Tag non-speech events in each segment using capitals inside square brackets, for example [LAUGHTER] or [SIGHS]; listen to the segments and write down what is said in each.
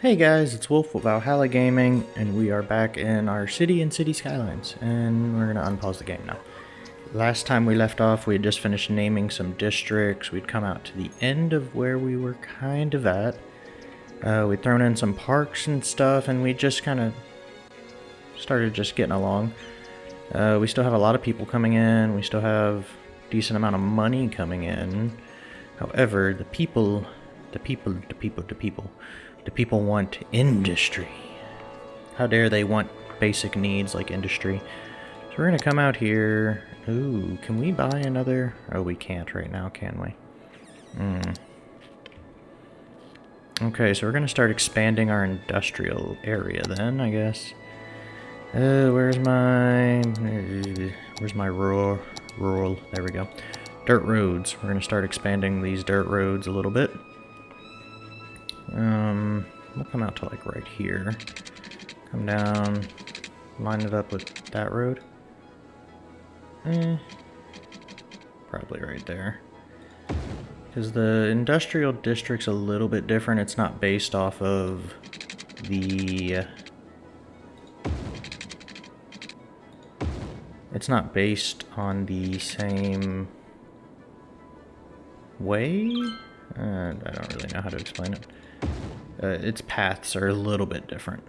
Hey guys, it's Wolf with Valhalla Gaming, and we are back in our city and Cities Skylines, and we're gonna unpause the game now. Last time we left off, we had just finished naming some districts. We'd come out to the end of where we were kind of at. Uh, we'd thrown in some parks and stuff, and we just kind of started just getting along. Uh, we still have a lot of people coming in. We still have decent amount of money coming in. However, the people, the people, the people, the people, the people want industry. How dare they want basic needs like industry? So we're gonna come out here. Ooh, can we buy another? Oh, we can't right now, can we? Hmm. Okay, so we're gonna start expanding our industrial area then, I guess. Uh, where's my... Where's my rural... Rural, there we go. Dirt roads. We're gonna start expanding these dirt roads a little bit. Um, we'll come out to like right here. Come down, line it up with that road. Eh, probably right there. Because the industrial district's a little bit different. It's not based off of the... It's not based on the same way? Uh, I don't really know how to explain it. Uh, its paths are a little bit different.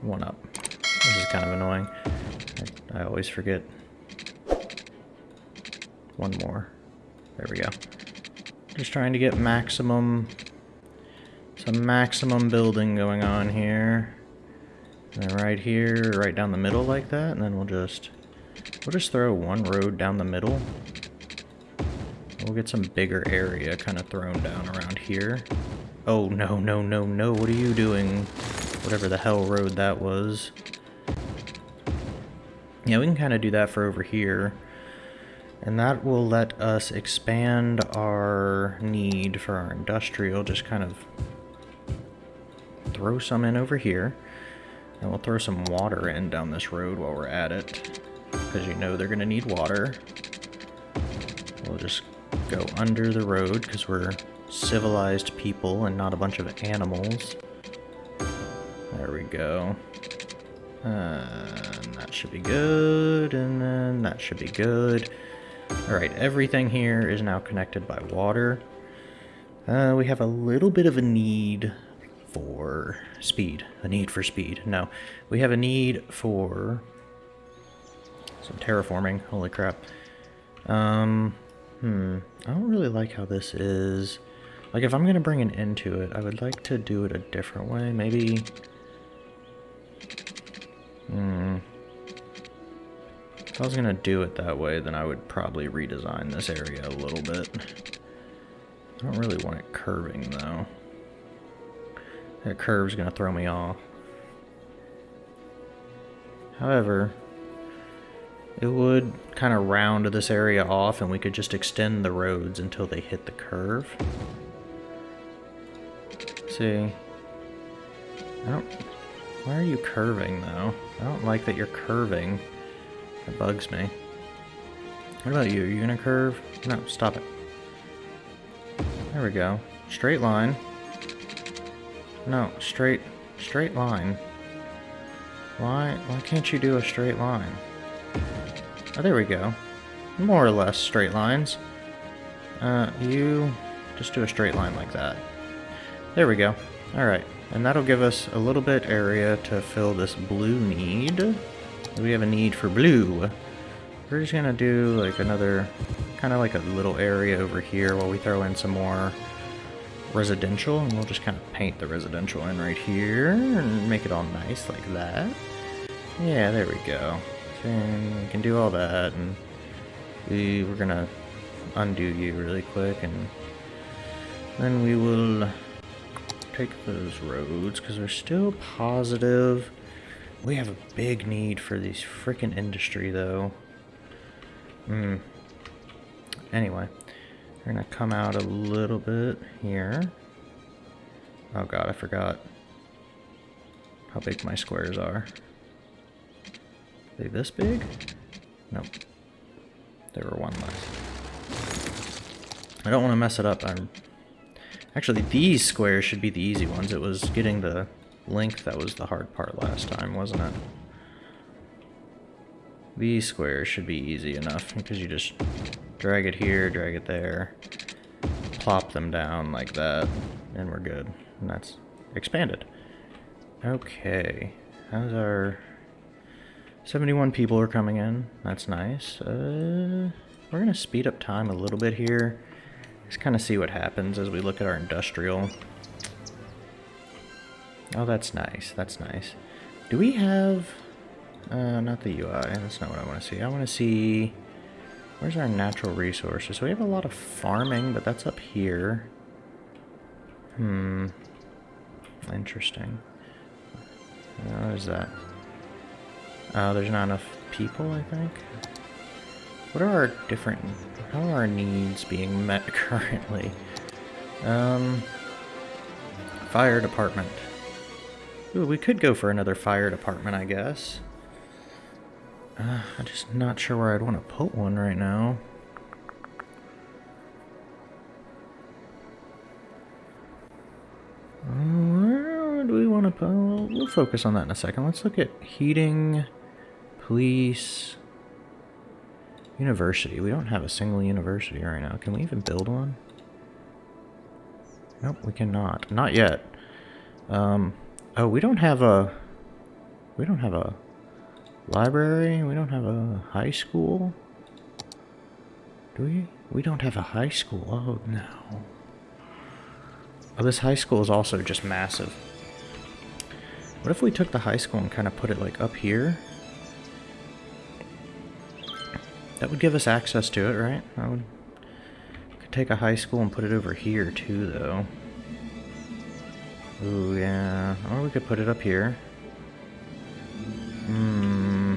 One up. This is kind of annoying. I, I always forget. One more. There we go. Just trying to get maximum... Some maximum building going on here. And right here, right down the middle like that, and then we'll just... We'll just throw one road down the middle. We'll get some bigger area kind of thrown down around here. Oh, no, no, no, no, what are you doing? Whatever the hell road that was. Yeah, we can kind of do that for over here. And that will let us expand our need for our industrial, just kind of throw some in over here. And we'll throw some water in down this road while we're at it. Because you know they're going to need water. We'll just go under the road because we're civilized people and not a bunch of animals. There we go. that should be good, and then that should be good. Alright, everything here is now connected by water. Uh, we have a little bit of a need for speed. A need for speed. No, we have a need for some terraforming. Holy crap. Um, hmm. I don't really like how this is. Like, if I'm going to bring an end to it, I would like to do it a different way. Maybe... Hmm. If I was going to do it that way, then I would probably redesign this area a little bit. I don't really want it curving, though. That curve's going to throw me off. However, it would kind of round this area off and we could just extend the roads until they hit the curve. See? I don't... Why are you curving, though? I don't like that you're curving. It bugs me. What about you? Are you gonna curve? No, stop it. There we go. Straight line. No, straight, straight line. Why, why can't you do a straight line? Oh, there we go. More or less straight lines. Uh, you just do a straight line like that. There we go. Alright, and that'll give us a little bit area to fill this blue need. We have a need for blue. We're just gonna do like another, kind of like a little area over here while we throw in some more residential, and we'll just kind of paint the residential in right here, and make it all nice like that. Yeah, there we go. And we can do all that, and we, we're gonna undo you really quick, and then we will take those roads, because we're still positive. We have a big need for these freaking industry, though. Hmm. Anyway. We're gonna come out a little bit here. Oh god, I forgot how big my squares are. They this big? Nope. There were one less. I don't want to mess it up. I'm... Actually, these squares should be the easy ones. It was getting the length that was the hard part last time, wasn't it? These squares should be easy enough because you just drag it here, drag it there, plop them down like that, and we're good. And that's expanded. Okay, how's our... 71 people are coming in. That's nice. Uh, we're going to speed up time a little bit here. Just kind of see what happens as we look at our industrial. Oh, that's nice. That's nice. Do we have... Uh, not the UI. That's not what I want to see. I want to see... Where's our natural resources? So we have a lot of farming, but that's up here. Hmm. Interesting. What is that? Oh, there's not enough people, I think. What are our different... How are our needs being met [LAUGHS] currently? Um... Fire department. Ooh, we could go for another fire department, I guess. Uh, I'm just not sure where I'd want to put one right now. Where do we want to put... We'll focus on that in a second. Let's look at heating, police, university. We don't have a single university right now. Can we even build one? Nope, we cannot. Not yet. Um, oh, we don't have a... We don't have a library. We don't have a high school. Do we? We don't have a high school. Oh, no. Oh, this high school is also just massive. What if we took the high school and kind of put it like up here? That would give us access to it, right? I would could take a high school and put it over here too, though. Ooh, yeah. Or we could put it up here. Hmm.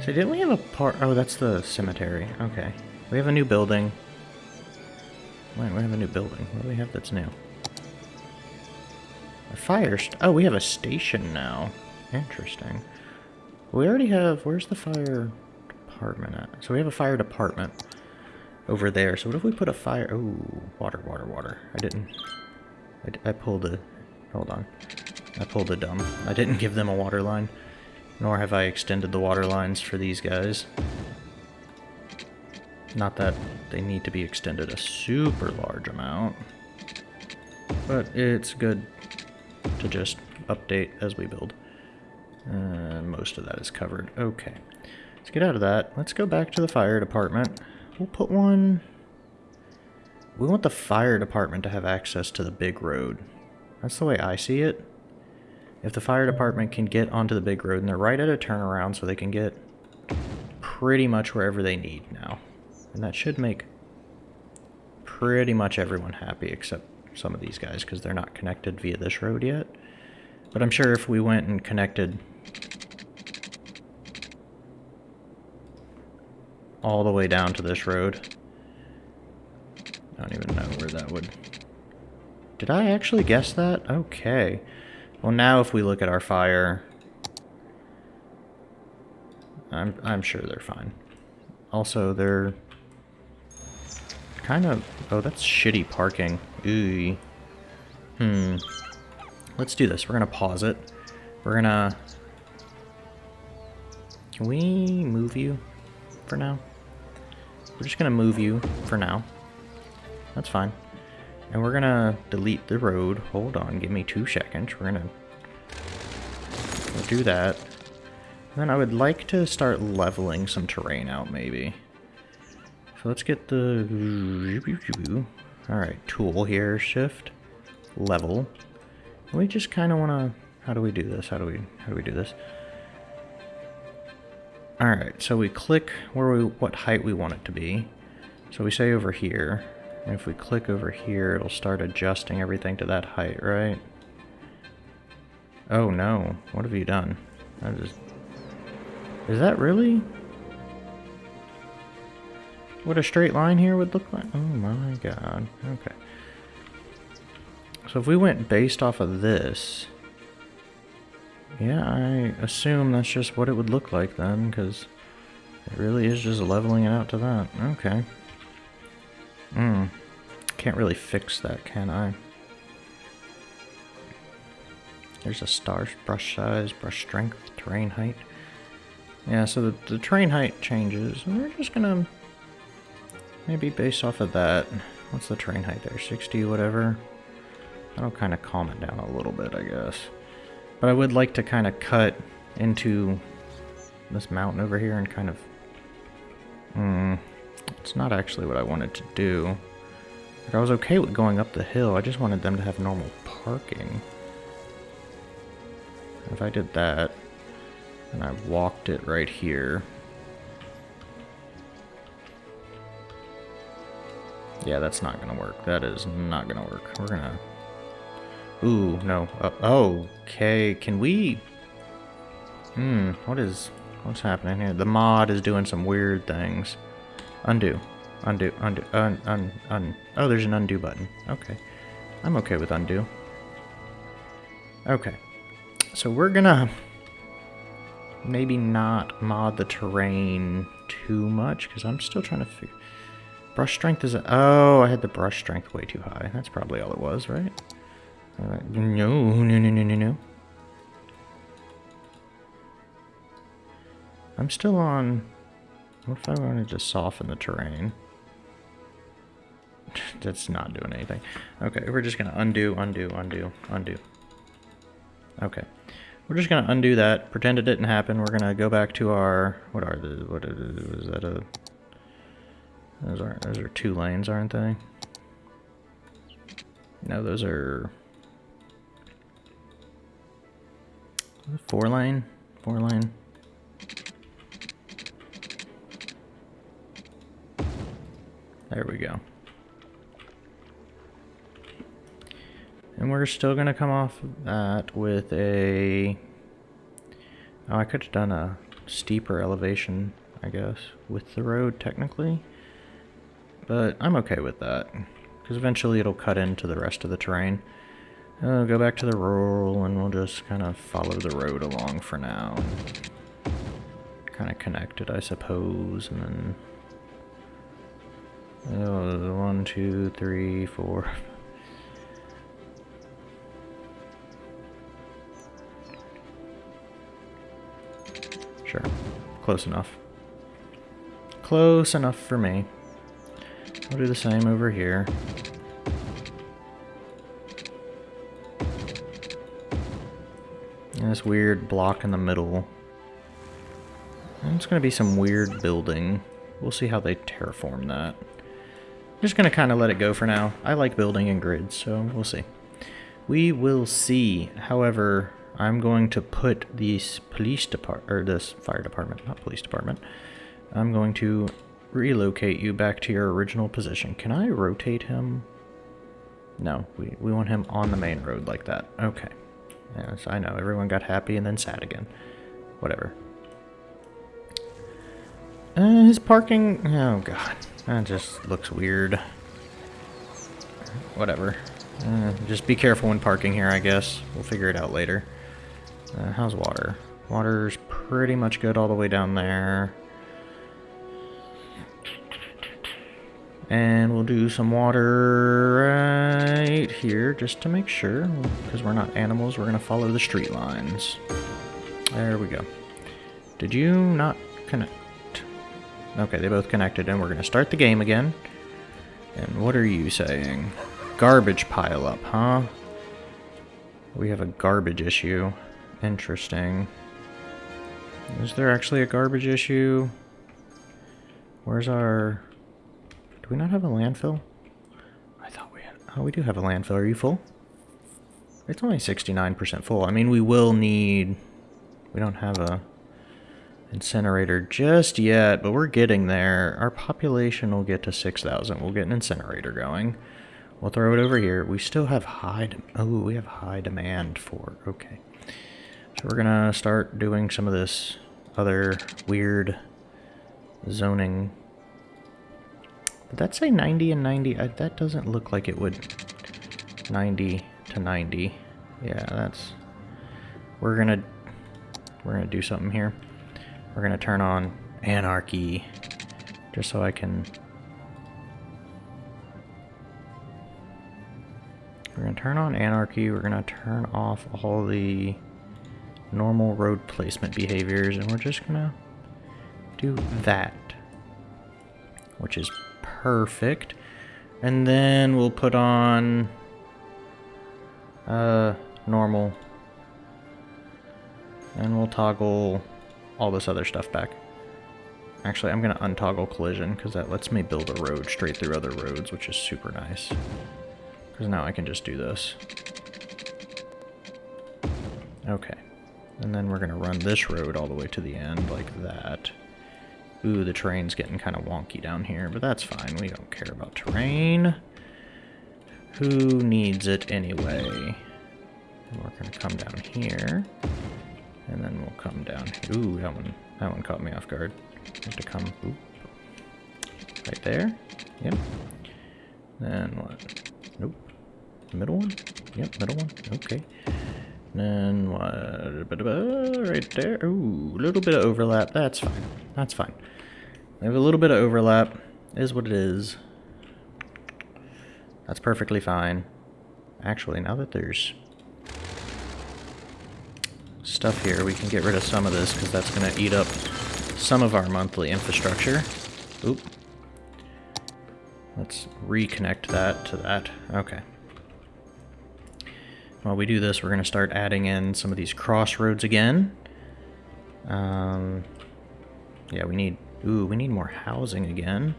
So didn't we have a part... Oh, that's the cemetery. Okay. We have a new building. Wait, we have a new building. What do we have that's new? A fire... oh, we have a station now. Interesting. We already have... Where's the fire department at? So we have a fire department over there. So what if we put a fire... Oh, water, water, water. I didn't... I, I pulled a... Hold on. I pulled a dumb. I didn't give them a water line. Nor have I extended the water lines for these guys. Not that they need to be extended a super large amount. But it's good to just update as we build. And most of that is covered. Okay. Let's get out of that. Let's go back to the fire department. We'll put one... We want the fire department to have access to the big road. That's the way I see it. If the fire department can get onto the big road, and they're right at a turnaround, so they can get pretty much wherever they need now. And that should make pretty much everyone happy, except some of these guys, because they're not connected via this road yet. But I'm sure if we went and connected all the way down to this road, I don't even know where that would... Did I actually guess that? Okay. Well, now if we look at our fire, I'm, I'm sure they're fine. Also, they're kind of... Oh, that's shitty parking. Ooh. Hmm. Let's do this. We're going to pause it. We're going to... Can we move you for now? We're just going to move you for now. That's fine. And we're gonna delete the road. Hold on, give me two seconds. We're gonna we'll do that. And then I would like to start leveling some terrain out, maybe. So let's get the... Alright, tool here, shift, level. We just kind of want to... How do we do this? How do we how do we do this? Alright, so we click where we what height we want it to be. So we say over here. And if we click over here, it'll start adjusting everything to that height, right? Oh no, what have you done? I just... Is that really what a straight line here would look like? Oh my god, okay. So if we went based off of this, yeah, I assume that's just what it would look like then, because it really is just leveling it out to that. Okay. Hmm. Can't really fix that, can I? There's a star brush size, brush strength, terrain height. Yeah, so the, the terrain height changes. And we're just gonna maybe base off of that. What's the terrain height there? 60, whatever. That'll kind of calm it down a little bit, I guess. But I would like to kind of cut into this mountain over here and kind of... Hmm. It's not actually what I wanted to do. Like, I was okay with going up the hill. I just wanted them to have normal parking. If I did that, and I walked it right here... Yeah, that's not gonna work. That is not gonna work. We're gonna... Ooh, no. Uh, oh, okay. Can we... Hmm, what is... What's happening here? The mod is doing some weird things. Undo. Undo. Undo. Un, un, un. Oh, there's an undo button. Okay. I'm okay with undo. Okay. So we're gonna maybe not mod the terrain too much because I'm still trying to figure... Brush strength is... A, oh, I had the brush strength way too high. That's probably all it was, right? No, no, no, no, no, no. I'm still on... What if I wanted to soften the terrain? [LAUGHS] That's not doing anything. Okay, we're just going to undo, undo, undo, undo. Okay. We're just going to undo that, pretend it didn't happen. We're going to go back to our... What are the... What is, is that a... Those are, those are two lanes, aren't they? No, those are... Four line? Four line. There we go. And we're still going to come off that with a... Oh, I could have done a steeper elevation, I guess, with the road, technically. But I'm okay with that, because eventually it'll cut into the rest of the terrain. Go back to the rural, and we'll just kind of follow the road along for now. Kind of connected, I suppose, and then Oh, one, two, three, four. Sure. Close enough. Close enough for me. We'll do the same over here. And this weird block in the middle. And it's going to be some weird building. We'll see how they terraform that. I'm just going to kind of let it go for now. I like building in grids, so we'll see. We will see. However, I'm going to put this police department, or this fire department, not police department. I'm going to relocate you back to your original position. Can I rotate him? No, we, we want him on the main road like that. Okay. Yes, I know. Everyone got happy and then sad again. Whatever. Uh, his parking... Oh, God. That just looks weird. Whatever. Uh, just be careful when parking here, I guess. We'll figure it out later. Uh, how's water? Water's pretty much good all the way down there. And we'll do some water right here just to make sure. Because we're not animals, we're going to follow the street lines. There we go. Did you not connect? Okay, they both connected, and we're going to start the game again. And what are you saying? Garbage pile up, huh? We have a garbage issue. Interesting. Is there actually a garbage issue? Where's our... Do we not have a landfill? I thought we had... Oh, we do have a landfill. Are you full? It's only 69% full. I mean, we will need... We don't have a incinerator just yet, but we're getting there. Our population will get to 6,000. We'll get an incinerator going. We'll throw it over here. We still have high... Oh, we have high demand for... Okay. So we're going to start doing some of this other weird zoning. Did that say 90 and 90? I, that doesn't look like it would... 90 to 90. Yeah, that's... We're to... We're to do something here. We're to turn on anarchy just so I can we're to turn on anarchy. We're to turn off all the normal road placement behaviors, and we're just to do that, which is perfect. And then we'll put on uh, normal, and we'll toggle all this other stuff back. Actually, I'm going to untoggle collision because that lets me build a road straight through other roads, which is super nice. Because now I can just do this. Okay. And then we're going to run this road all the way to the end like that. Ooh, the terrain's getting kind of wonky down here, but that's fine. We don't care about terrain. Who needs it anyway? We're going to come down here. And then we'll come down. Ooh, that one, that one caught me off guard. Have to come oop, right there. Yep. Then what? Nope. Middle one? Yep, middle one. Okay. What? Right there. Ooh, a little bit of overlap. That's fine. That's fine. We have a little bit of overlap. Is what it is. That's perfectly fine. Actually, now that there's stuff here, we can get rid of some of this because that's going to eat up some of our monthly infrastructure. Oop. Let's reconnect that to that. Okay. While we do this, we're going to start adding in some of these crossroads again. Um, yeah, we need... Ooh, we need more housing again.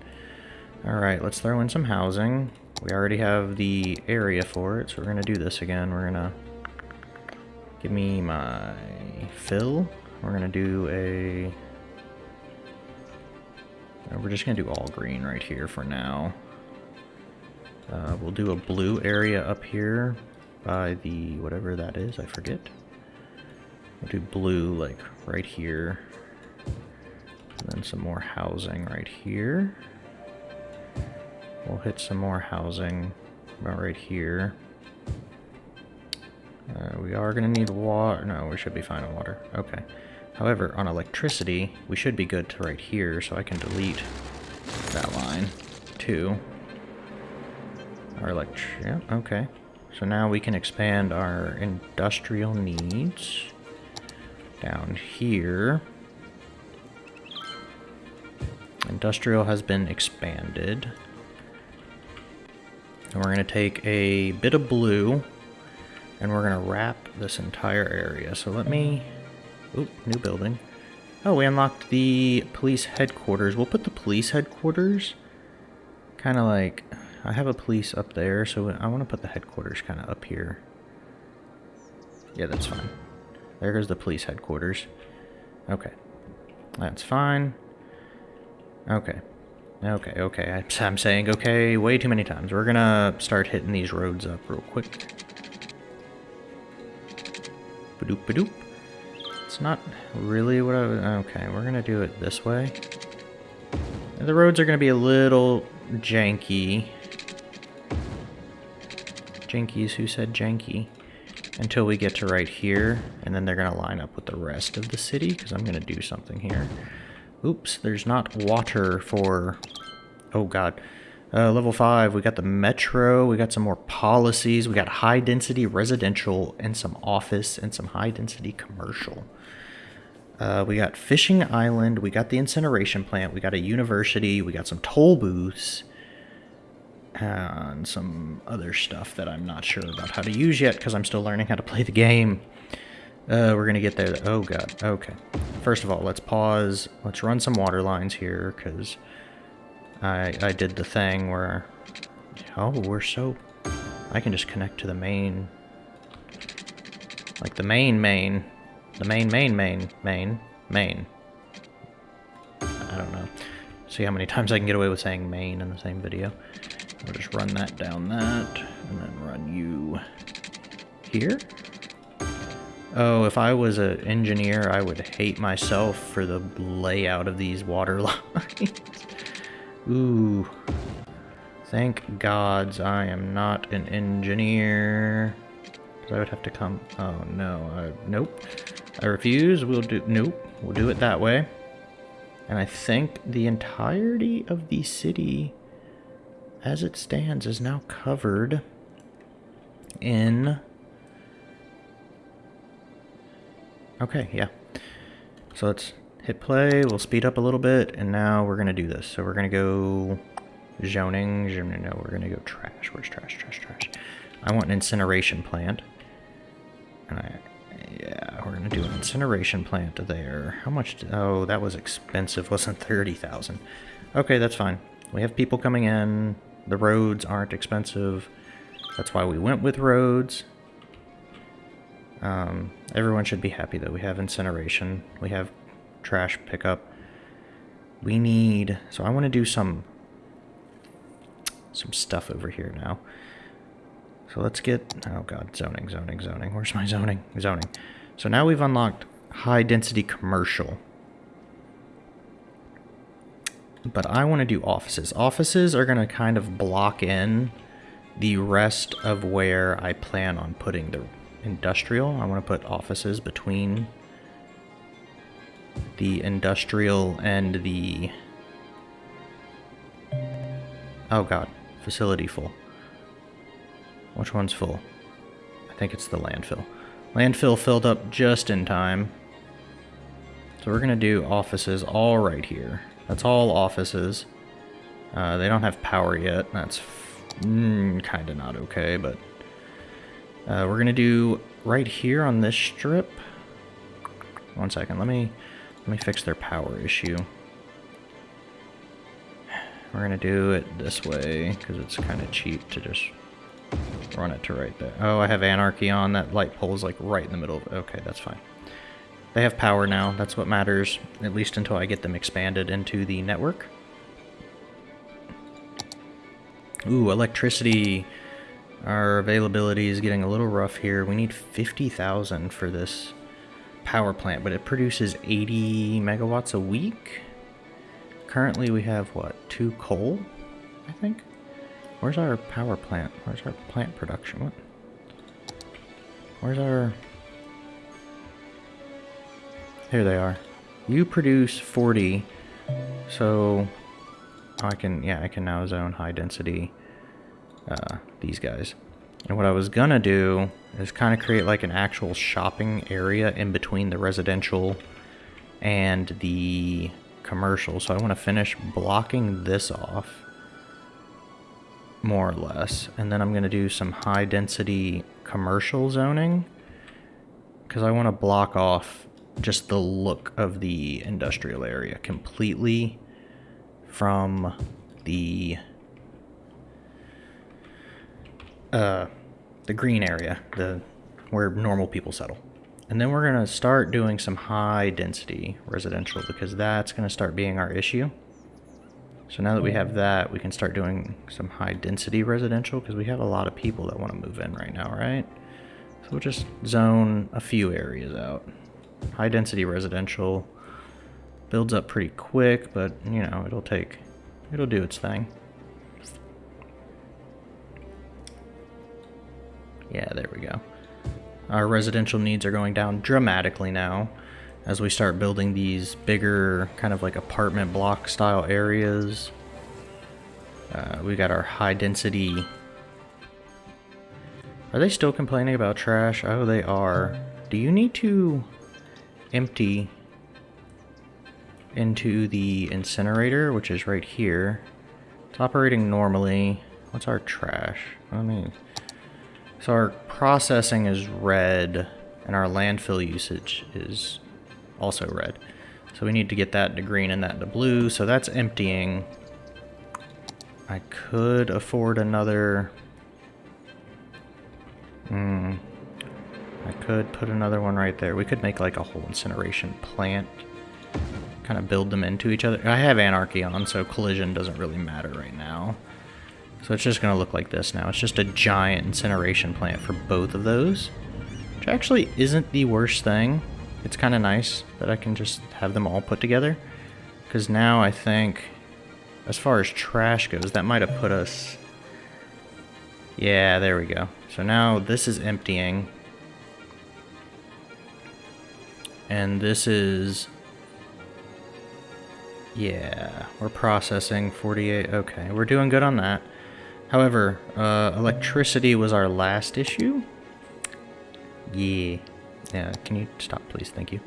Alright, let's throw in some housing. We already have the area for it, so we're going to do this again. We're going to... Give me my fill. We're going to do a... Uh, we're just going to do all green right here for now. Uh, we'll do a blue area up here by the whatever that is, I forget. We'll do blue like right here. And then some more housing right here. We'll hit some more housing about right here. Uh, we are going to need water. No, we should be fine on water. Okay. However, on electricity, we should be good to right here, so I can delete that line, too. Our elect... Yeah, okay. So now we can expand our industrial needs down here. Industrial has been expanded. And we're going to take a bit of blue, and we're going to wrap this entire area. So let me Oop, new building. Oh, we unlocked the police headquarters. We'll put the police headquarters kind of like... I have a police up there, so I want to put the headquarters kind of up here. Yeah, that's fine. There goes the police headquarters. Okay. That's fine. Okay. Okay, okay. I'm saying okay way too many times. We're gonna start hitting these roads up real quick. Badoop badoop It's not really what I was... Okay, we're going to do it this way. The roads are going to be a little janky. Jankies who said janky. Until we get to right here, and then they're going to line up with the rest of the city, because I'm going to do something here. Oops, there's not water for... Oh god. Uh, level 5, we got the metro, we got some more policies, we got high density residential, and some office, and some high density commercial. Uh, we got Fishing Island, we got the incineration plant, we got a university, we got some toll booths, and some other stuff that I'm not sure about how to use yet because I'm still learning how to play the game. Uh, we're going to get there. Oh, God. Okay. First of all, let's pause. Let's run some water lines here because I, I did the thing where... Oh, we're so... I can just connect to the main... Like the main main. The main, main, main, main, main. I don't know. See how many times I can get away with saying main in the same video. We'll just run that down that, and then run you here. Oh, if I was an engineer, I would hate myself for the layout of these water [LAUGHS] lines. Ooh. Thank gods I am not an engineer. I would have to come... Oh, no. Nope. I refuse. We'll do... Nope. We'll do it that way. And I think the entirety of the city, as it stands, is now covered in... Okay, yeah. So let's hit play, we'll speed up a little bit, and now we're going to do this. So we're going to go zoning, no, we're going to go trash. Where's trash, trash, trash? I want an incineration plant. And I, yeah, we're to do an incineration plant there. How much, oh, that was expensive, wasn't 30,000. Okay, that's fine. We have people coming in, the roads aren't expensive. That's why we went with roads. Um, everyone should be happy that we have incineration. We have trash pickup. We need... So I want to do some... Some stuff over here now. So let's get... Oh god, zoning, zoning, zoning. Where's my zoning? Zoning. So now we've unlocked high density commercial. But I want to do offices. Offices are going to kind of block in the rest of where I plan on putting the industrial. I want to put offices between the industrial and the... Oh god, facility full. Which one's full? I think it's the landfill. Landfill filled up just in time. So we're going to do offices all right here. That's all offices. Uh, they don't have power yet. That's mm, kind of not okay, but... Uh, we're going to do right here on this strip. One second, let me let me fix their power issue. We're going to do it this way, because it's kind of cheap to just run it to right there. Oh, I have anarchy on. That light pole is like right in the middle. Okay, that's fine. They have power now. That's what matters, at least until I get them expanded into the network. Ooh, electricity. Our availability is getting a little rough here. We need 50,000 for this power plant, but it produces 80 megawatts a week. Currently we have, what, two coal, I think? Where's our power plant? Where's our plant production? What? Where's our... Here they are. You produce 40, so I can, yeah, I can now zone high density uh, these guys. And what I was gonna do is kind of create like an actual shopping area in between the residential and the commercial. So I want to finish blocking this off more or less. And then I'm going to do some high density commercial zoning because I want to block off just the look of the industrial area completely from the uh, the green area, the where normal people settle. And then we're going to start doing some high density residential because that's going to start being our issue. So now that we have mm. that, we can start doing some high density residential because we have a lot of people that want to move in right now, right? So we'll just zone a few areas out. High density residential builds up pretty quick, but you know, it'll take, it'll do its thing. Yeah, there we go. Our residential needs are going down dramatically now as we start building these bigger kind of like apartment block style areas. Uh, we got our high density. Are they still complaining about trash? Oh, they are. Do you need to empty into the incinerator, which is right here? It's operating normally. What's our trash? I mean, so our processing is red, and our landfill usage is also red. So we need to get that to green and that to blue. So that's emptying. I could afford another... Hmm. I could put another one right there. We could make like a whole incineration plant. Kind of build them into each other. I have anarchy on, so collision doesn't really matter right now. So it's just going to look like this now. It's just a giant incineration plant for both of those. Which actually isn't the worst thing it's kind of nice that I can just have them all put together. Because now I think, as far as trash goes, that might have put us... Yeah, there we go. So now this is emptying. And this is... Yeah, we're processing 48. Okay, we're doing good on that. However, uh, electricity was our last issue. Yeah. Yeah, can you stop, please? Thank you.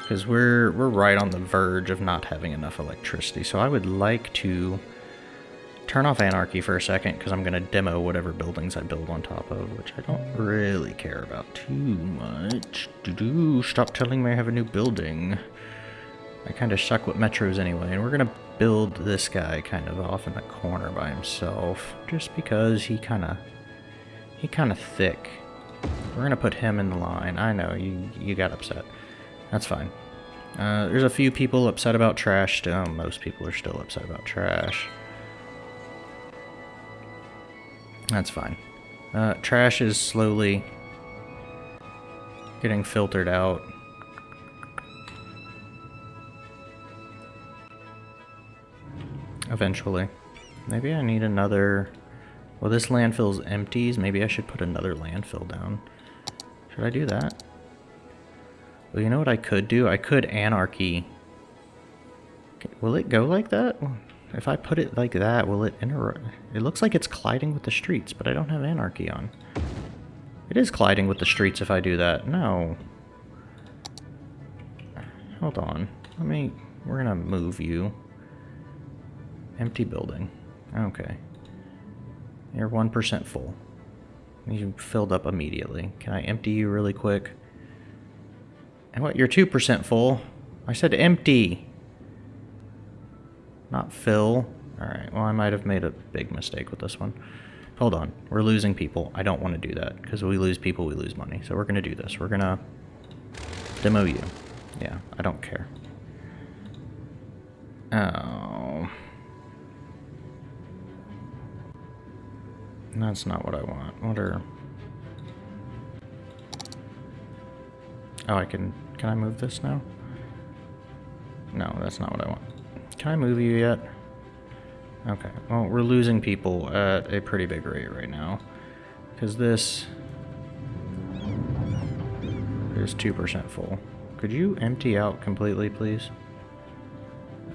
Because we're, we're right on the verge of not having enough electricity. So I would like to turn off Anarchy for a second, because I'm going to demo whatever buildings I build on top of, which I don't really care about too much. Do -do. Stop telling me I have a new building. I kind of suck with metros anyway, and we're going to build this guy kind of off in the corner by himself, just because he kind of, he kind of thick. We're to put him in the line. I know, you, you got upset. That's fine. Uh, there's a few people upset about trash still. Most people are still upset about trash. That's fine. Uh, trash is slowly getting filtered out. Eventually. Maybe I need another... Well, this landfill's empties. Maybe I should put another landfill down. Should I do that? Well, you know what I could do? I could anarchy. Will it go like that? If I put it like that, will it inter... It looks like it's colliding with the streets, but I don't have anarchy on. It is colliding with the streets if I do that. No. Hold on. Let me... We're gonna move you. Empty building. Okay. You're 1% full. You filled up immediately. Can I empty you really quick? And what? You're 2% full. I said empty. Not fill. Alright, well I might have made a big mistake with this one. Hold on. We're losing people. I don't want to do that. Because we lose people, we lose money. So we're going to do this. We're going to demo you. Yeah, I don't care. Oh... That's not what I want. What are... Oh, I can... Can I move this now? No, that's not what I want. Can I move you yet? Okay. Well, we're losing people at a pretty big rate right now. Because this... is 2% full. Could you empty out completely, please?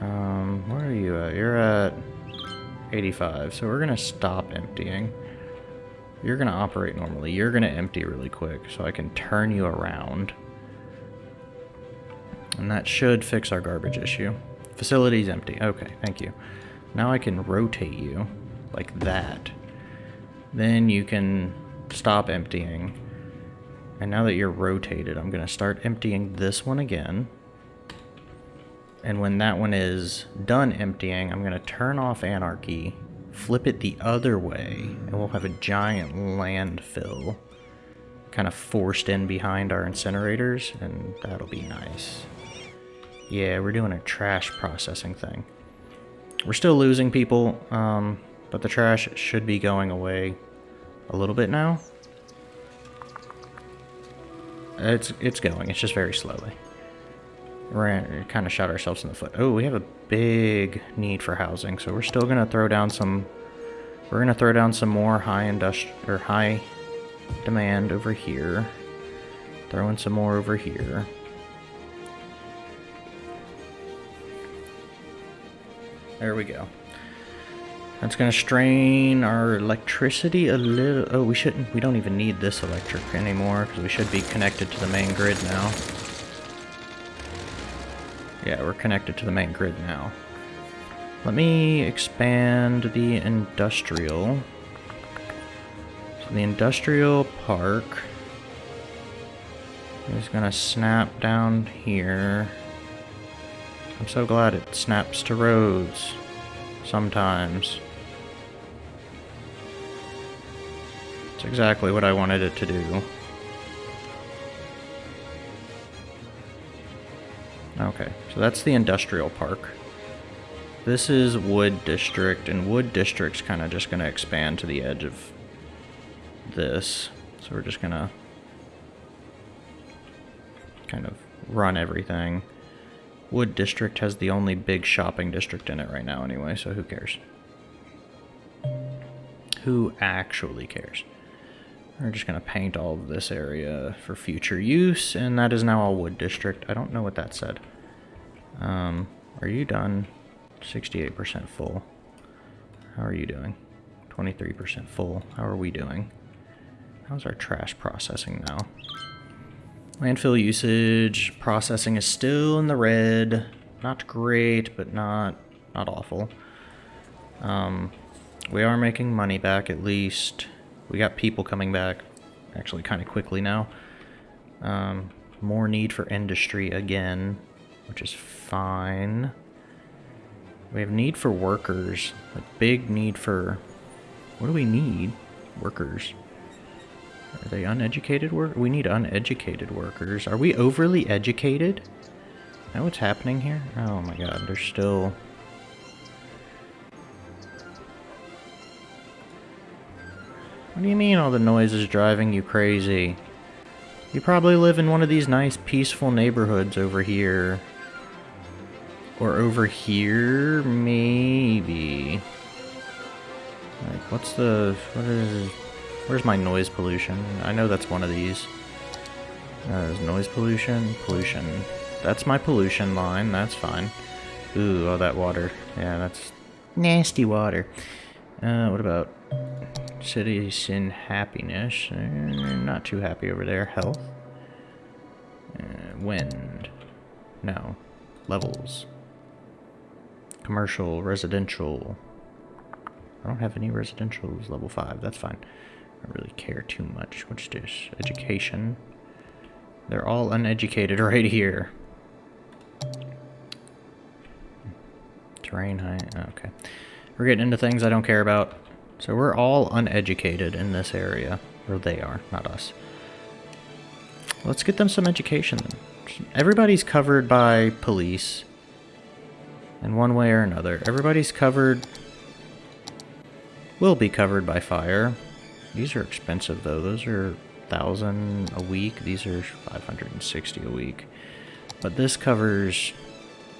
Um, where are you at? You're at 85, so we're going to stop emptying. You're going to operate normally. You're going to empty really quick, so I can turn you around. And that should fix our garbage issue. Facility's empty. Okay, thank you. Now I can rotate you like that. Then you can stop emptying. And now that you're rotated, I'm going to start emptying this one again. And when that one is done emptying, I'm going to turn off Anarchy flip it the other way, and we'll have a giant landfill kind of forced in behind our incinerators, and that'll be nice. Yeah, we're doing a trash processing thing. We're still losing people, um, but the trash should be going away a little bit now. It's it's going, it's just very slowly. We're kind of shot ourselves in the foot. Oh, we have a big need for housing, so we're still gonna throw down some. We're gonna throw down some more high industri or high demand over here. Throw in some more over here. There we go. That's gonna strain our electricity a little. Oh, we shouldn't. We don't even need this electric anymore because we should be connected to the main grid now. Yeah, we're connected to the main grid now. Let me expand the industrial. So the industrial park is gonna snap down here. I'm so glad it snaps to roads sometimes. It's exactly what I wanted it to do. Okay, so that's the industrial park. This is Wood District, and Wood District's kind of just going to expand to the edge of this. So we're just going to kind of run everything. Wood District has the only big shopping district in it right now anyway, so who cares? Who actually cares? We're just going to paint all of this area for future use, and that is now a wood district. I don't know what that said. Um, are you done? 68% full. How are you doing? 23% full. How are we doing? How's our trash processing now? Landfill usage, processing is still in the red. Not great, but not not awful. Um, we are making money back at least. We got people coming back actually kind of quickly now. Um, more need for industry again, which is fine. We have need for workers. A big need for... What do we need? Workers. Are they uneducated work? We need uneducated workers. Are we overly educated? Know what's happening here? Oh my god, there's still... What do you mean all the noise is driving you crazy? You probably live in one of these nice peaceful neighborhoods over here. Or over here, maybe. Like, what's the... What is... Where's my noise pollution? I know that's one of these. Uh, noise pollution? Pollution. That's my pollution line. That's fine. Ooh, all that water. Yeah, that's nasty water. Uh, what about citizen happiness? Uh, not too happy over there. Health? Uh, wind. No. Levels. Commercial, residential. I don't have any residentials level 5. That's fine. I don't really care too much. What's this? Education. They're all uneducated [LAUGHS] right here. Terrain height. Okay. We're getting into things I don't care about. So we're all uneducated in this area. Or they are, not us. Let's get them some education then. Everybody's covered by police. In one way or another. Everybody's covered... Will be covered by fire. These are expensive though. Those are 1000 a week. These are 560 a week. But this covers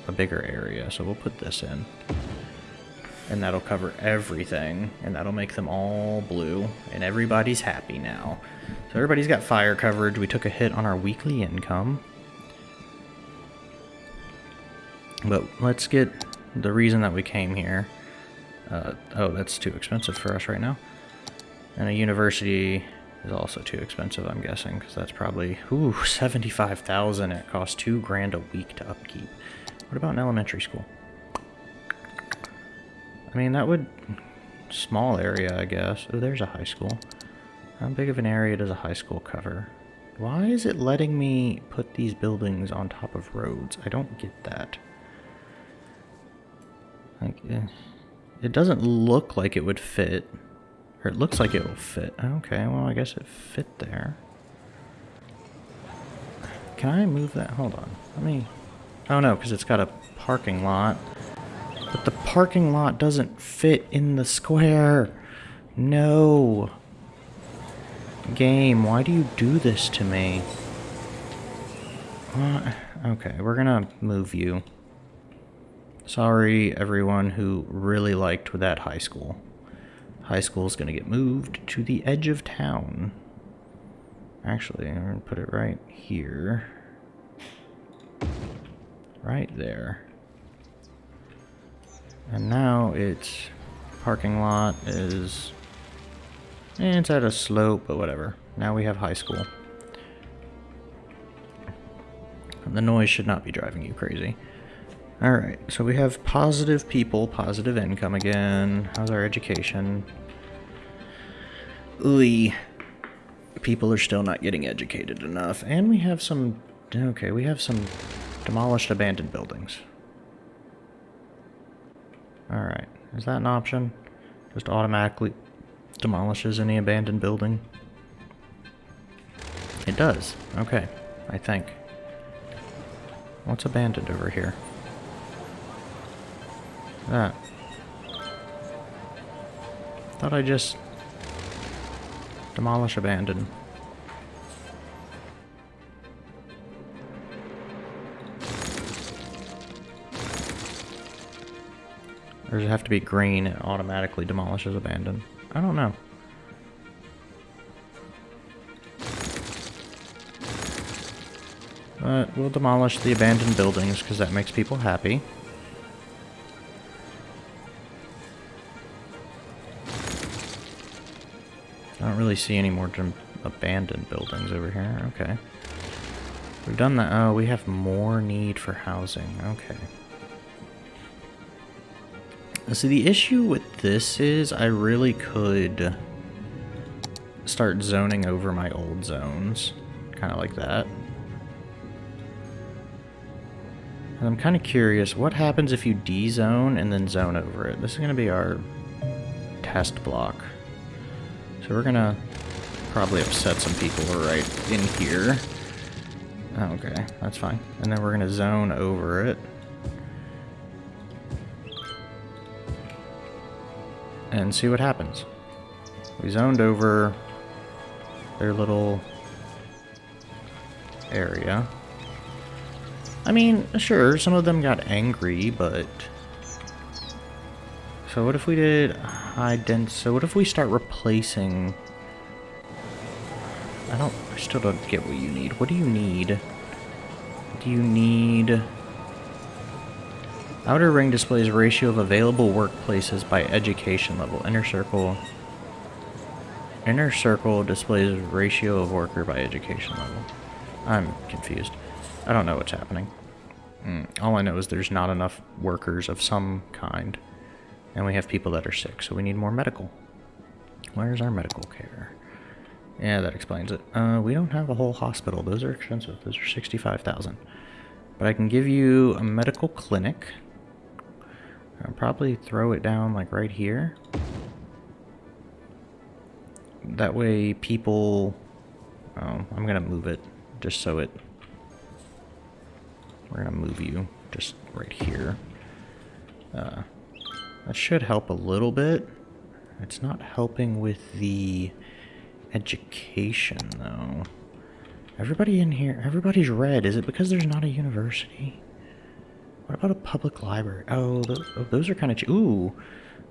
a bigger area, so we'll put this in. And that'll cover everything, and that'll make them all blue, and everybody's happy now. So everybody's got fire coverage. We took a hit on our weekly income. But let's get the reason that we came here. Uh, oh, that's too expensive for us right now. And a university is also too expensive, I'm guessing, because that's probably, ooh, 75,000. It costs two grand a week to upkeep. What about an elementary school? I mean, that would... Small area, I guess. Oh, there's a high school. How big of an area does a high school cover? Why is it letting me put these buildings on top of roads? I don't get that. Like, eh, it doesn't look like it would fit. Or it looks like it will fit. Okay, well, I guess it fit there. Can I move that? Hold on. Let me... Oh, no, because it's got a parking lot. But the parking lot doesn't fit in the square. No. Game, why do you do this to me? Uh, okay, we're gonna move you. Sorry, everyone who really liked that high school. High school's gonna get moved to the edge of town. Actually, I'm gonna put it right here. Right there. And now its parking lot is... Eh, it's at a slope, but whatever. Now we have high school. And the noise should not be driving you crazy. Alright, so we have positive people, positive income again. How's our education? Ooh, people are still not getting educated enough. And we have some... Okay, we have some demolished abandoned buildings. Alright, is that an option? Just automatically demolishes any abandoned building? It does. Okay, I think. What's abandoned over here? That. Thought I just... Demolish abandoned. Or does it have to be green? It automatically demolishes abandoned. I don't know. But we'll demolish the abandoned buildings because that makes people happy. I don't really see any more abandoned buildings over here. Okay. We've done that. Oh, we have more need for housing. Okay. Uh, See, the issue with this is I really could start zoning over my old zones. Kind of like that. And I'm kind of curious, what happens if you D-zone and then zone over it? This is going to be our test block. So we're going to probably upset some people right in here. Oh, okay, that's fine. And then we're going to zone over it. And see what happens. We zoned over their little area. I mean, sure, some of them got angry, but... So what if we did high dense... So what if we start replacing... I don't... I still don't get what you need. What do you need? Do you need... Outer ring displays ratio of available workplaces by education level. Inner circle... Inner circle displays ratio of worker by education level. I'm confused. I don't know what's happening. Mm, all I know is there's not enough workers of some kind. And we have people that are sick, so we need more medical. Where's our medical care? Yeah, that explains it. Uh, we don't have a whole hospital. Those are expensive. Those are 65000 But I can give you a medical clinic. I'll probably throw it down like right here. That way people... Oh, I'm going to move it just so it we're going to move you just right here. Uh, that should help a little bit. It's not helping with the education, though. Everybody in here, everybody's red. Is it because there's not a university? What about a public library? Oh, those, oh, those are kind of... Ooh,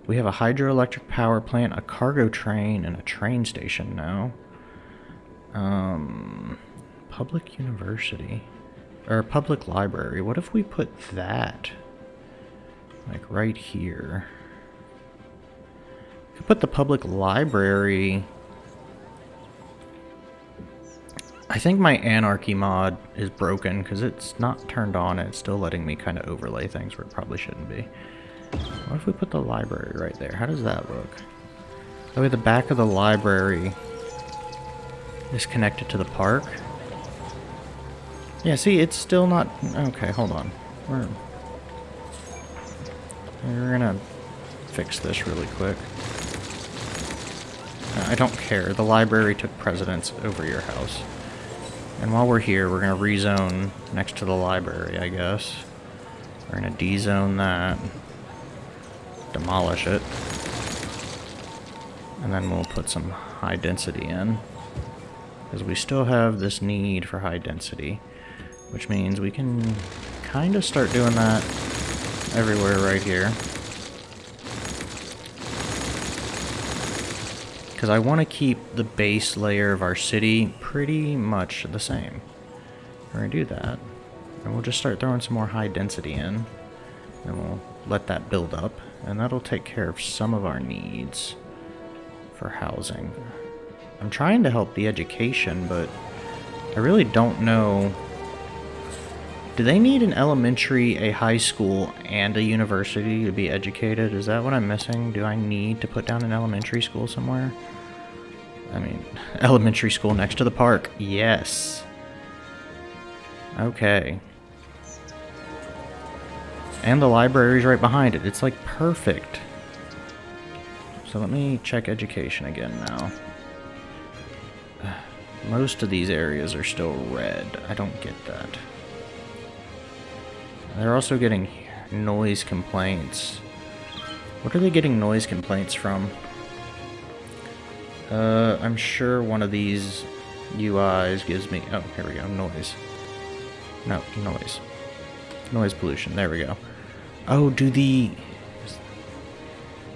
we have a hydroelectric power plant, a cargo train, and a train station now. Um, public university or public library. What if we put that like right here? We Could put the public library. I think my anarchy mod is broken because it's not turned on and it's still letting me kind of overlay things where it probably shouldn't be. What if we put the library right there? How does that look? That way the back of the library is connected to the park. Yeah, see, it's still not... Okay, hold on. We're, we're gonna fix this really quick. I don't care. The library took precedence over your house. And while we're here, we're gonna rezone next to the library, I guess. We're gonna D-zone that. Demolish it. And then we'll put some high density in. Because we still have this need for high density. Which means we can kind of start doing that everywhere right here. Because I want to keep the base layer of our city pretty much the same. We're going to do that. And we'll just start throwing some more high density in. And we'll let that build up. And that'll take care of some of our needs for housing. I'm trying to help the education, but I really don't know do they need an elementary, a high school, and a university to be educated? Is that what I'm missing? Do I need to put down an elementary school somewhere? I mean, [LAUGHS] elementary school next to the park. Yes. Okay. And the library's right behind it. It's like perfect. So let me check education again now. [SIGHS] Most of these areas are still red. I don't get that. They're also getting noise complaints. What are they getting noise complaints from? Uh, I'm sure one of these UIs gives me... Oh, here we go. Noise. No, noise. Noise pollution. There we go. Oh, do the...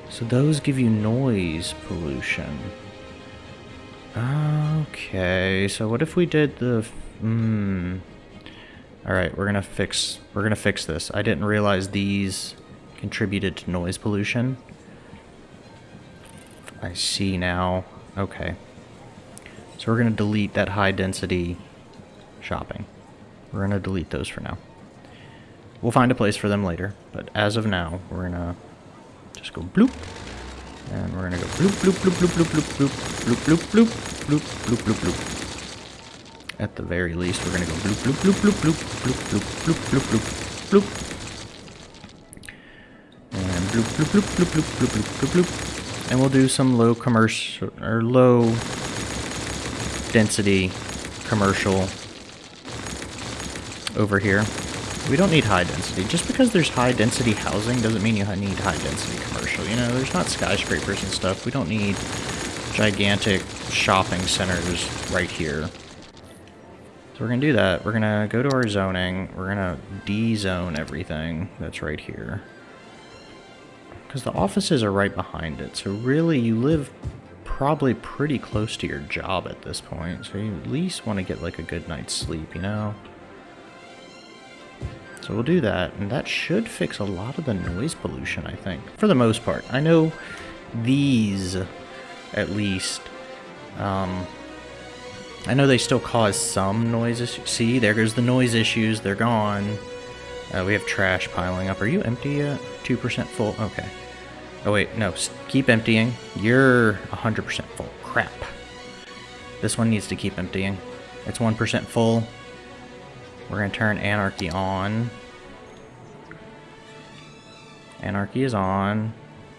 So those give you noise pollution. Okay, so what if we did the... Hmm... Alright, we're gonna fix we're gonna fix this. I didn't realize these contributed to noise pollution. I see now. Okay. So we're to delete that high density shopping. We're to delete those for now. We'll find a place for them later, but as of now, we're to just go bloop. And we're to go bloop, bloop, bloop, bloop, bloop, bloop, bloop, bloop, bloop, bloop, bloop, bloop, bloop, bloop. At the very least, we're to go bloop, bloop, bloop, bloop, bloop, bloop, bloop, bloop, bloop, bloop, bloop. And bloop, bloop, bloop, bloop, bloop, bloop, bloop, bloop, bloop. And we'll do some low commercial, or low density commercial over here. We don't need high density. Just because there's high density housing doesn't mean you need high density commercial. You know, there's not skyscrapers and stuff. We don't need gigantic shopping centers right here. So we're going to do that. We're going to go to our zoning. We're going to D-zone everything that's right here. Because the offices are right behind it. So really, you live probably pretty close to your job at this point. So you at least want to get like a good night's sleep, you know? So we'll do that, and that should fix a lot of the noise pollution, I think. For the most part. I know these, at least, um, I know they still cause some noise. See, there goes the noise issues. They're gone. Uh, we have trash piling up. Are you empty yet? 2% full? Okay. Oh, wait. No. Keep emptying. You're 100% full. Crap. This one needs to keep emptying. It's 1% full. We're going to turn Anarchy on. Anarchy is on.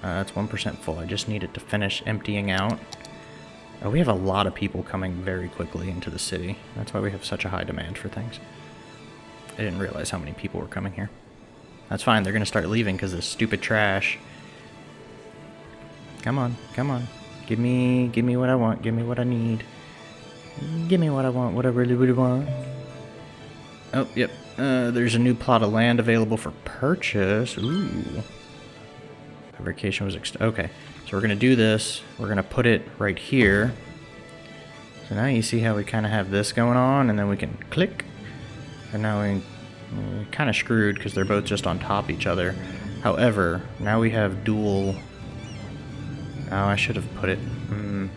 Uh, it's 1% full. I just need it to finish emptying out. Oh, we have a lot of people coming very quickly into the city. That's why we have such a high demand for things. I didn't realize how many people were coming here. That's fine. They're going to start leaving because of stupid trash. Come on. Come on. Give me, give me what I want. Give me what I need. Give me what I want. What I really, really want. Oh, yep. Uh, there's a new plot of land available for purchase. Ooh. Fabrication was okay. So we're going to do this. We're going to put it right here. So now you see how we kind of have this going on, and then we can click. And now we, we're kind of screwed because they're both just on top each other. However, now we have dual... Oh, I should have put it... Mm.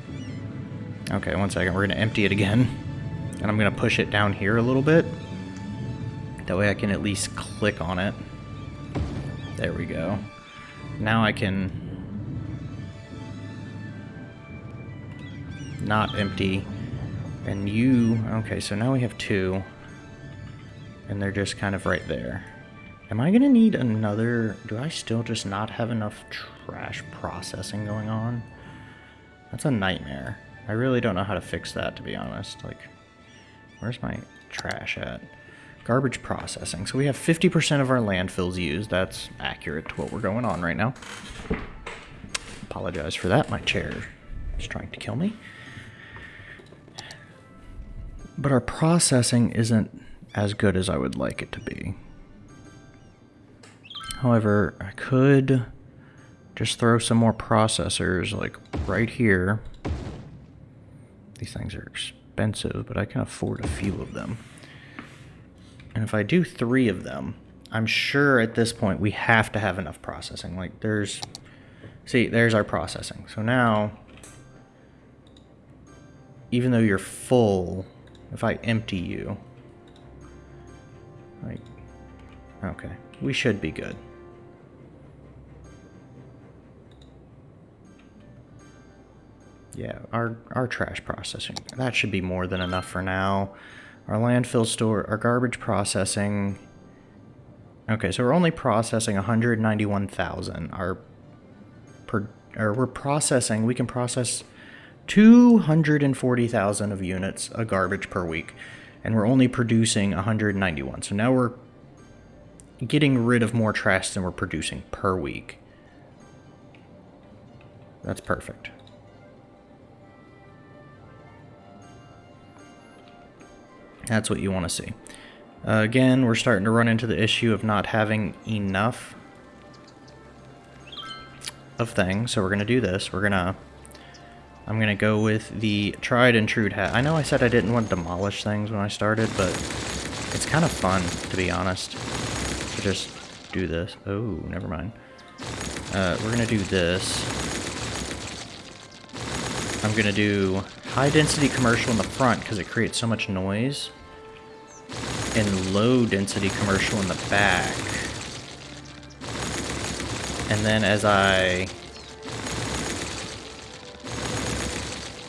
Okay, one second. We're going to empty it again. And I'm going to push it down here a little bit. That way I can at least click on it. There we go. Now I can not empty. And you, okay, so now we have two. And they're just kind of right there. Am I gonna need another, do I still just not have enough trash processing going on? That's a nightmare. I really don't know how to fix that, to be honest. Like, where's my trash at? Garbage processing. So we have 50% of our landfills used. That's accurate to what we're going on right now. Apologize for that. My chair is trying to kill me. But our processing isn't as good as I would like it to be. However, I could just throw some more processors like right here. These things are expensive, but I can afford a few of them. And if I do three of them, I'm sure at this point we have to have enough processing. Like there's, see, there's our processing. So now, even though you're full, if I empty you, like, okay, we should be good. Yeah, our, our trash processing, that should be more than enough for now. Our landfill store, our garbage processing. Okay, so we're only processing 191,000. Our per, or we're processing, we can process 240,000 of units of garbage per week. And we're only producing 191. So now we're getting rid of more trash than we're producing per week. That's perfect. That's what you want to see. Uh, again, we're starting to run into the issue of not having enough of things. So we're going to do this. We're going to... I'm going to go with the tried and true hat. I know I said I didn't want to demolish things when I started, but it's kind of fun, to be honest, to just do this. Oh, never mind. Uh, we're going to do this. I'm going to do high density commercial in the front because it creates so much noise, and low density commercial in the back. And then as I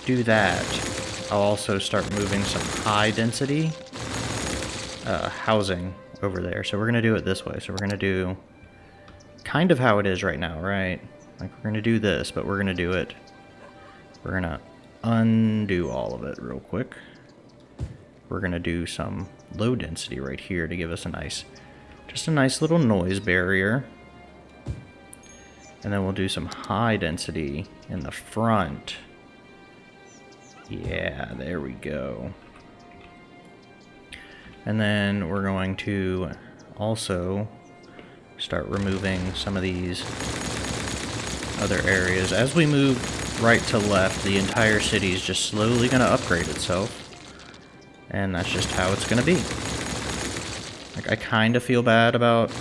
do that, I'll also start moving some high density uh, housing over there. So we're going to do it this way. So we're going to do kind of how it is right now, right? Like we're going to do this, but we're going to do it. We're going to undo all of it real quick. We're going to do some low density right here to give us a nice, just a nice little noise barrier. And then we'll do some high density in the front. Yeah, there we go. And then we're going to also start removing some of these other areas. As we move right to left, the entire city is just slowly going to upgrade itself. And that's just how it's going to be. Like, I kind of feel bad about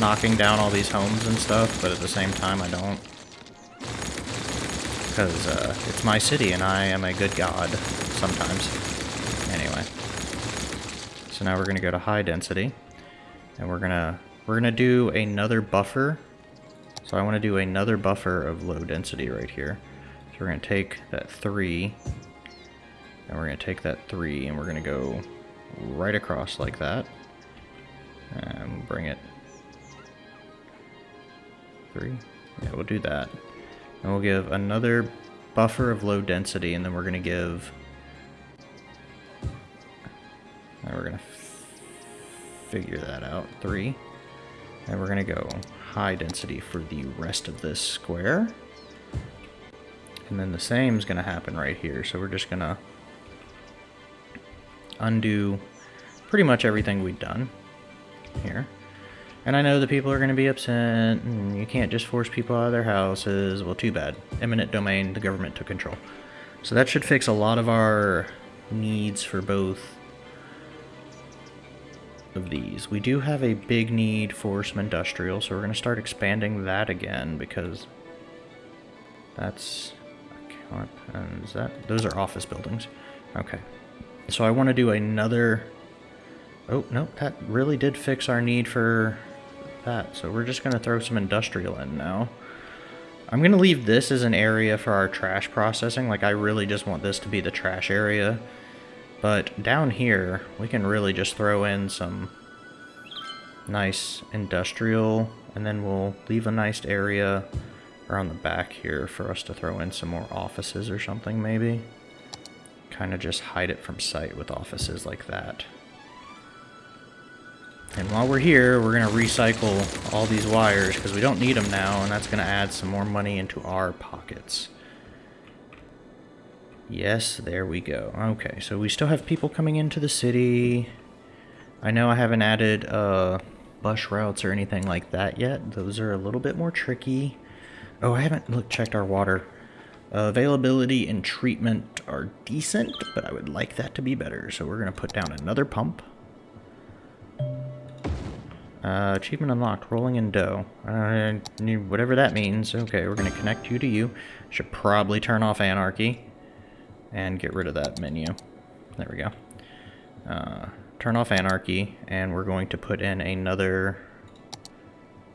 knocking down all these homes and stuff, but at the same time, I don't. Because uh, it's my city, and I am a good god sometimes. Anyway. So now we're going to go to high density. And we're going to we're going to do another buffer. So I want to do another buffer of low density right here. So we're going to take that 3, and we're going to take that 3, and we're going to go right across like that. And bring it 3. Yeah, we'll do that. And we'll give another buffer of low density, and then we're going to give... Now we're going to figure that out. 3. And we're going to go high density for the rest of this square. And then the same is going to happen right here. So we're just going to undo pretty much everything we've done here. And I know the people are going to be upset, you can't just force people out of their houses. Well, too bad. Eminent domain, the government took control. So that should fix a lot of our needs for both of these. We do have a big need for some industrial, so we're going to start expanding that again because that's and is that those are office buildings. Okay. So I want to do another Oh, no, that really did fix our need for that. So we're just going to throw some industrial in now. I'm going to leave this as an area for our trash processing. Like, I really just want this to be the trash area. But down here, we can really just throw in some nice industrial, and then we'll leave a nice area around the back here for us to throw in some more offices or something maybe. Kind of just hide it from sight with offices like that. And while we're here, we're going to recycle all these wires because we don't need them now, and that's going to add some more money into our pockets. Yes, there we go. Okay, so we still have people coming into the city. I know I haven't added uh, bus routes or anything like that yet. Those are a little bit more tricky. Oh, I haven't look, checked our water. Uh, availability and treatment are decent, but I would like that to be better. So we're going to put down another pump. Uh, achievement unlocked, rolling in dough. Uh, whatever that means. Okay, we're going to connect you to you. Should probably turn off anarchy and get rid of that menu. There we go. Uh, turn off anarchy, and we're going to put in another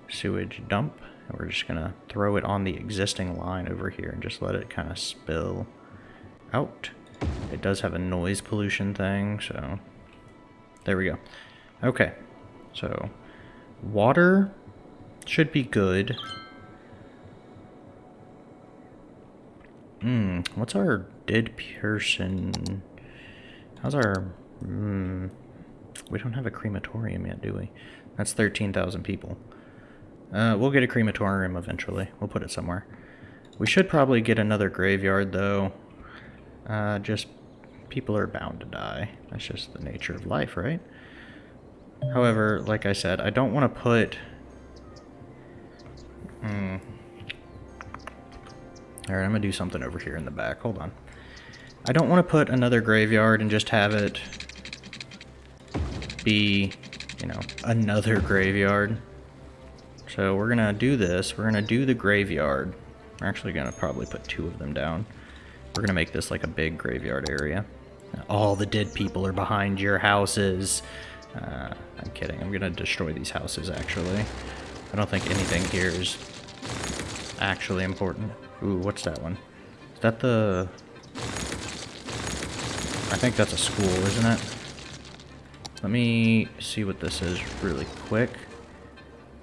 sewage dump. We're just going to throw it on the existing line over here and just let it kind of spill out. It does have a noise pollution thing, so there we go. Okay, so water should be good. Hmm, what's our dead person? How's our... Hmm, we don't have a crematorium yet, do we? That's 13,000 people. Uh, we'll get a crematorium eventually. We'll put it somewhere. We should probably get another graveyard, though. Uh, just people are bound to die. That's just the nature of life, right? However, like I said, I don't want to put... Hmm. Alright, I'm going to do something over here in the back. Hold on. I don't want to put another graveyard and just have it be, you know, another [LAUGHS] graveyard. So we're going to do this. We're going to do the graveyard. We're actually going to probably put two of them down. We're gonna make this like a big graveyard area. All the dead people are behind your houses. Uh, I'm kidding. I'm gonna destroy these houses, actually. I don't think anything here is actually important. Ooh, what's that one? Is that the... I think that's a school, isn't it? Let me see what this is really quick.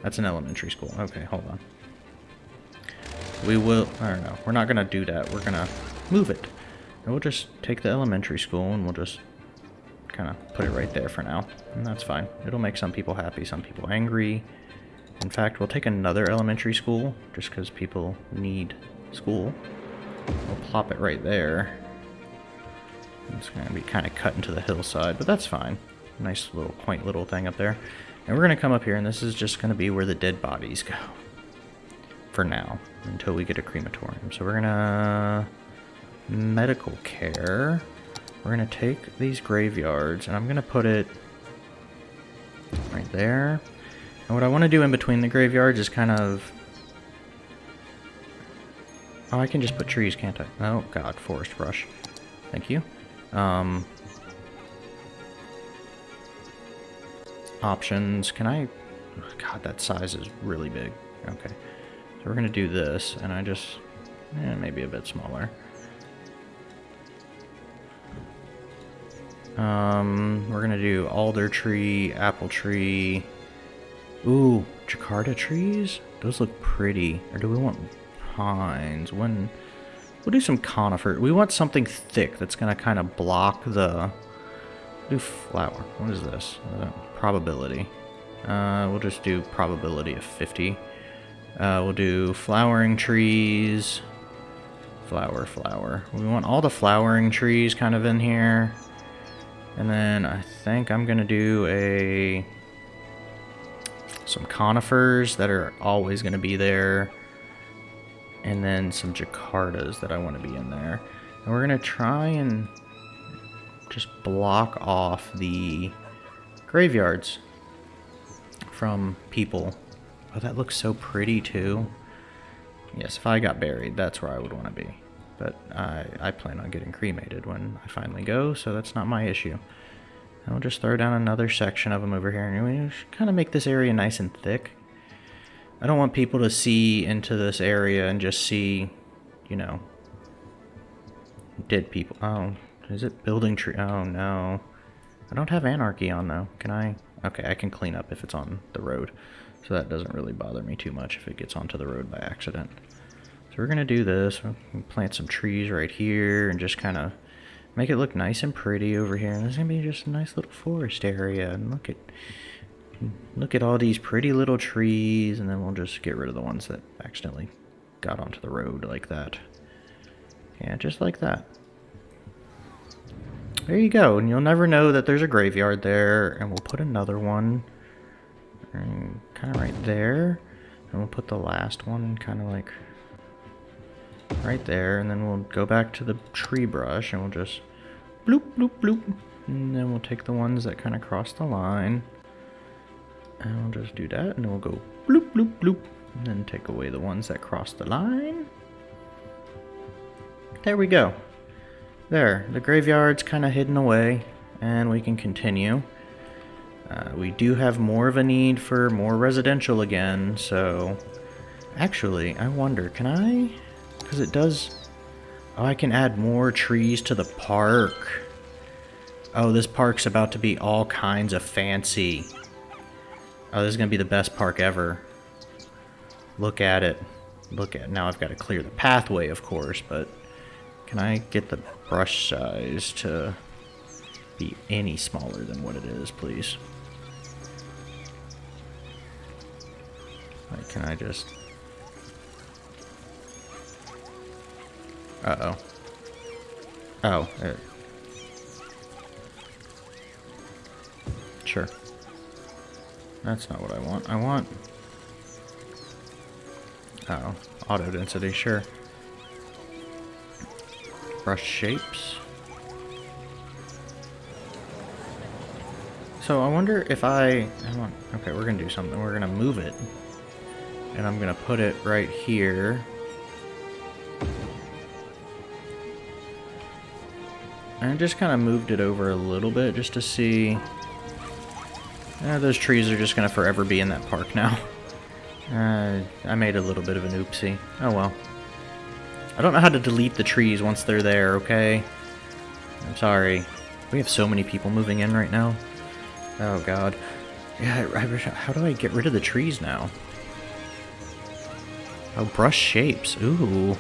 That's an elementary school. Okay, hold on. We will... I don't know. We're not to do that. We're to move it. And we'll just take the elementary school and we'll just kind of put it right there for now. And that's fine. It'll make some people happy, some people angry. In fact, we'll take another elementary school just because people need school. We'll plop it right there. It's going to be kind of cut into the hillside, but that's fine. Nice little quaint little thing up there. And we're going to come up here, and this is just going to be where the dead bodies go. For now, until we get a crematorium. So we're going to... Medical care. We're going to take these graveyards, and I'm going to put it right there. And what I want to do in between the graveyards is kind of... Oh, I can just put trees, can't I? Oh, God, forest brush. Thank you. Um, options. Can I... God, that size is really big. Okay. So we're going to do this, and I just... Eh, maybe a bit smaller. Um, we're to do alder tree, apple tree... Ooh, Jakarta trees? Those look pretty. Or do we want pines? When... We'll do some conifer. We want something thick that's to kind of block the... do flower. What is this? Uh, probability. Uh, we'll just do probability of 50. Uh, we'll do flowering trees. Flower, flower. We want all the flowering trees kind of in here. And then I think I'm going to do a some conifers that are always going to be there, and then some jakartas that I want to be in there. And we're going to try and just block off the graveyards from people. Oh, that looks so pretty too. Yes, if I got buried, that's where I would want to be. But I, I plan on getting cremated when I finally go, so that's not my issue. And we'll just throw down another section of them over here. And we kind of make this area nice and thick. I don't want people to see into this area and just see, you know, dead people. Oh, is it building tree? Oh, no. I don't have anarchy on, though. Can I? Okay, I can clean up if it's on the road. So that doesn't really bother me too much if it gets onto the road by accident. So we're going to do this. Plant some trees right here and just kind of Make it look nice and pretty over here. And there's gonna be just a nice little forest area. And look at look at all these pretty little trees. And then we'll just get rid of the ones that accidentally got onto the road like that. Yeah, just like that. There you go. And you'll never know that there's a graveyard there. And we'll put another one mm, kind of right there. And we'll put the last one kind of like right there, and then we'll go back to the tree brush, and we'll just bloop, bloop, bloop. And then we'll take the ones that kind of cross the line, and we'll just do that, and then we'll go bloop, bloop, bloop, and then take away the ones that cross the line. There we go. There, the graveyard's kind of hidden away, and we can continue. Uh, we do have more of a need for more residential again, so... Actually, I wonder, can I... Because it does... Oh, I can add more trees to the park. Oh, this park's about to be all kinds of fancy. Oh, this is going to be the best park ever. Look at it. Look at Now I've got to clear the pathway, of course, but... Can I get the brush size to be any smaller than what it is, please? Like, can I just... Uh-oh. Oh. Uh, sure. That's not what I want. I want... Uh oh. Auto density, sure. Brush shapes. So I wonder if I... I want, okay, we're going to do something. We're going to move it. And I'm going to put it right here. I just kind of moved it over a little bit just to see... Uh, those trees are just going to forever be in that park now. [LAUGHS] Uh, I made a little bit of an oopsie. Oh well. I don't know how to delete the trees once they're there, okay? I'm sorry. We have so many people moving in right now. Oh god. Yeah, I, I, how do I get rid of the trees now? Oh, brush shapes. Ooh.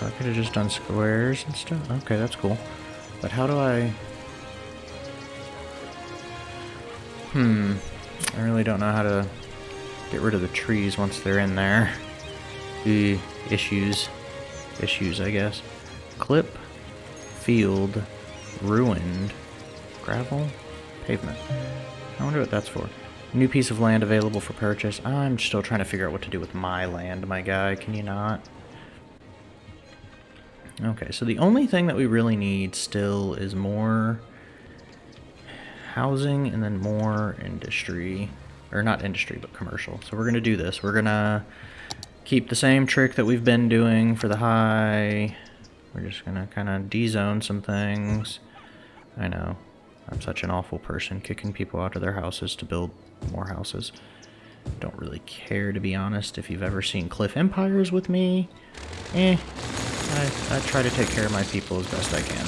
So I could have just done squares and stuff. Okay, that's cool. But how do I... Hmm. I really don't know how to get rid of the trees once they're in there. The issues. Issues, I guess. Clip. Field. Ruined. Gravel. Pavement. I wonder what that's for. New piece of land available for purchase. I'm still trying to figure out what to do with my land, my guy. Can you not? Okay, so the only thing that we really need still is more housing and then more industry. Or not industry, but commercial. So we're going to do this. We're going to keep the same trick that we've been doing for the high. We're just going to kind of D-zone some things. I know. I'm such an awful person, kicking people out of their houses to build more houses. Don't really care, to be honest. If you've ever seen Cliff Empires with me, eh, I, I try to take care of my people as best I can.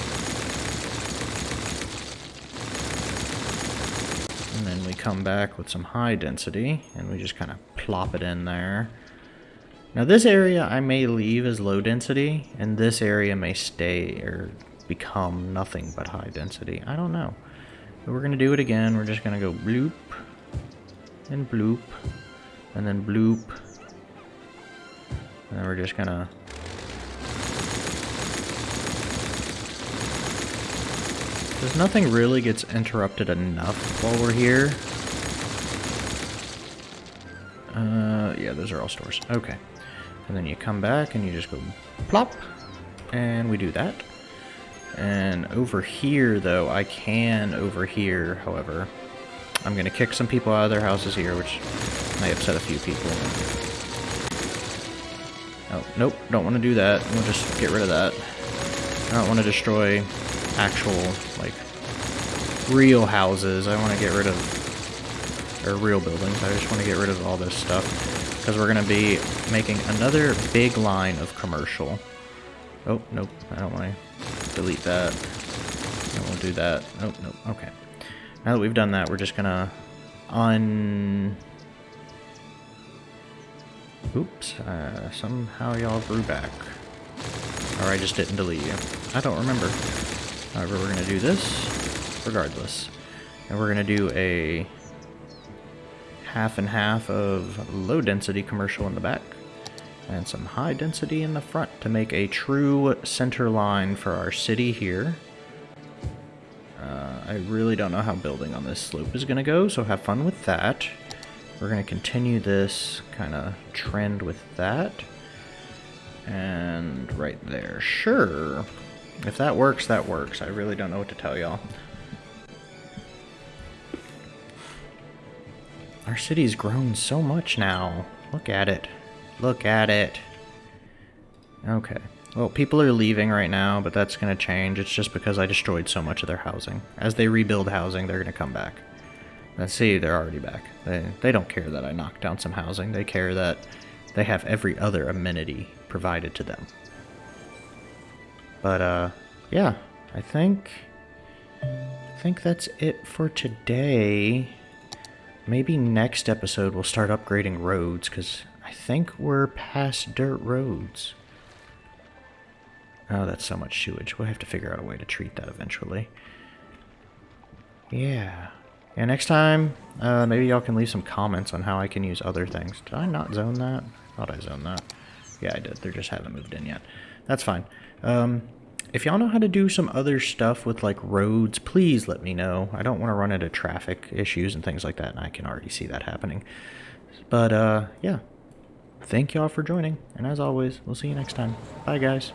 And then we come back with some high density, and we just kind of plop it in there. Now this area I may leave as low density, and this area may stay or become nothing but high density. I don't know. But we're going to do it again. We're just going to go bloop, and bloop, and then bloop. And then we're just going to... Because nothing really gets interrupted enough while we're here. Uh, yeah, those are all stores. Okay. And then you come back and you just go plop. And we do that. And over here, though, I can over here, however. I'm going to kick some people out of their houses here, which may upset a few people. Oh, nope, don't want to do that. We'll just get rid of that. I don't want to destroy actual, like, real houses. I want to get rid of, or real buildings. I just want to get rid of all this stuff. Because we're going to be making another big line of commercial. Oh, nope, I don't want to delete that. I won't do that. Nope, nope, okay. Now that we've done that, we're just gonna un... Oops, uh, somehow y'all grew back. Or I just didn't delete you. I don't remember. However, we're gonna do this regardless. And we're gonna do a half and half of low density commercial in the back and some high density in the front to make a true center line for our city here. Uh, I really don't know how building on this slope is going to go, so have fun with that. We're going to continue this kind of trend with that. And right there. Sure. If that works, that works. I really don't know what to tell y'all. Our city's grown so much now. Look at it. Look at it. Okay. Well, people are leaving right now, but that's going to change. It's just because I destroyed so much of their housing. As they rebuild housing, they're going to come back. Let's see, they're already back. They, they don't care that I knocked down some housing. They care that they have every other amenity provided to them. But, uh, yeah, I think... I think that's it for today. Maybe next episode we'll start upgrading roads, because I think we're past dirt roads. Oh, that's so much sewage. We'll have to figure out a way to treat that eventually. Yeah. Yeah, next time, uh, maybe y'all can leave some comments on how I can use other things. Did I not zone that? thought I zoned that. Yeah, I did. They just haven't moved in yet. That's fine. Um, if y'all know how to do some other stuff with, like, roads, please let me know. I don't want to run into traffic issues and things like that, and I can already see that happening. But, uh, yeah. Thank y'all for joining, and as always, we'll see you next time. Bye, guys.